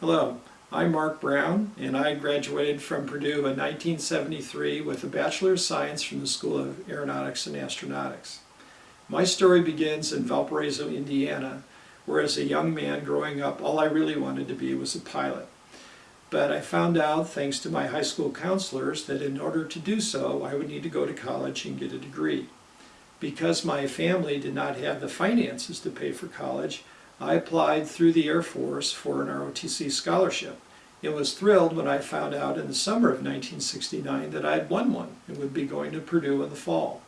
Hello, I'm Mark Brown, and I graduated from Purdue in 1973 with a Bachelor of Science from the School of Aeronautics and Astronautics. My story begins in Valparaiso, Indiana, where as a young man growing up, all I really wanted to be was a pilot. But I found out, thanks to my high school counselors, that in order to do so, I would need to go to college and get a degree. Because my family did not have the finances to pay for college, I applied through the Air Force for an ROTC scholarship and was thrilled when I found out in the summer of 1969 that I had won one and would be going to Purdue in the fall.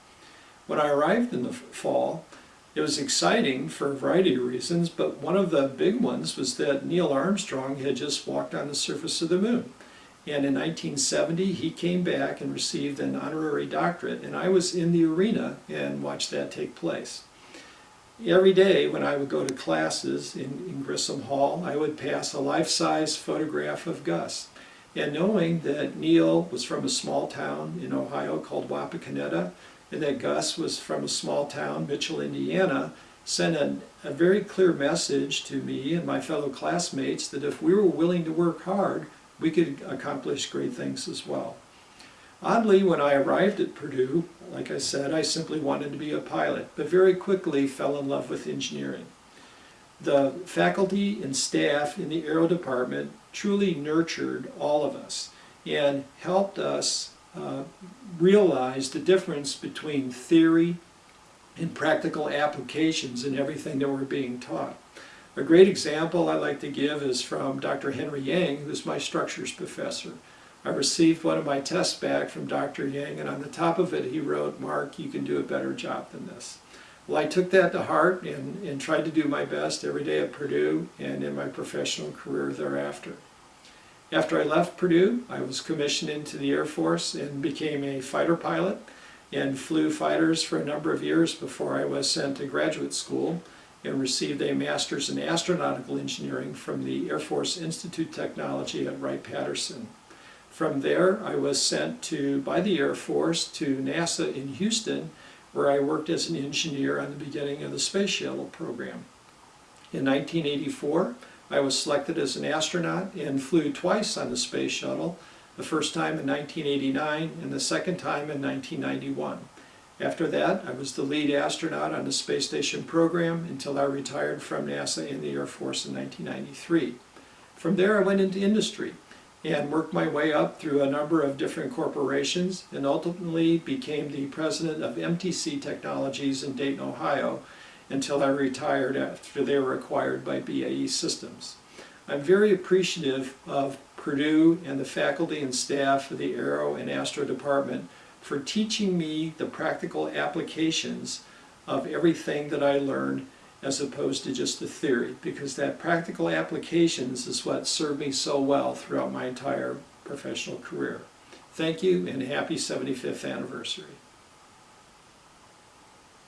When I arrived in the fall, it was exciting for a variety of reasons, but one of the big ones was that Neil Armstrong had just walked on the surface of the moon. And in 1970, he came back and received an honorary doctorate, and I was in the arena and watched that take place. Every day when I would go to classes in, in Grissom Hall, I would pass a life-size photograph of Gus. And knowing that Neil was from a small town in Ohio called Wapakoneta, and that Gus was from a small town, Mitchell, Indiana, sent a, a very clear message to me and my fellow classmates that if we were willing to work hard, we could accomplish great things as well. Oddly, when I arrived at Purdue, like I said, I simply wanted to be a pilot, but very quickly fell in love with engineering. The faculty and staff in the aero department truly nurtured all of us and helped us uh, realize the difference between theory and practical applications in everything that we're being taught. A great example I like to give is from Dr. Henry Yang, who's my structures professor. I received one of my tests back from Dr. Yang, and on the top of it he wrote, Mark, you can do a better job than this. Well, I took that to heart and, and tried to do my best every day at Purdue and in my professional career thereafter. After I left Purdue, I was commissioned into the Air Force and became a fighter pilot and flew fighters for a number of years before I was sent to graduate school and received a master's in astronautical engineering from the Air Force Institute Technology at Wright-Patterson. From there, I was sent to, by the Air Force to NASA in Houston, where I worked as an engineer on the beginning of the Space Shuttle program. In 1984, I was selected as an astronaut and flew twice on the Space Shuttle, the first time in 1989 and the second time in 1991. After that, I was the lead astronaut on the space station program until I retired from NASA and the Air Force in 1993. From there, I went into industry and worked my way up through a number of different corporations and ultimately became the president of MTC Technologies in Dayton, Ohio until I retired after they were acquired by BAE Systems. I'm very appreciative of Purdue and the faculty and staff of the Aero and Astro Department for teaching me the practical applications of everything that I learned as opposed to just the theory, because that practical applications is what served me so well throughout my entire professional career. Thank you and happy 75th anniversary.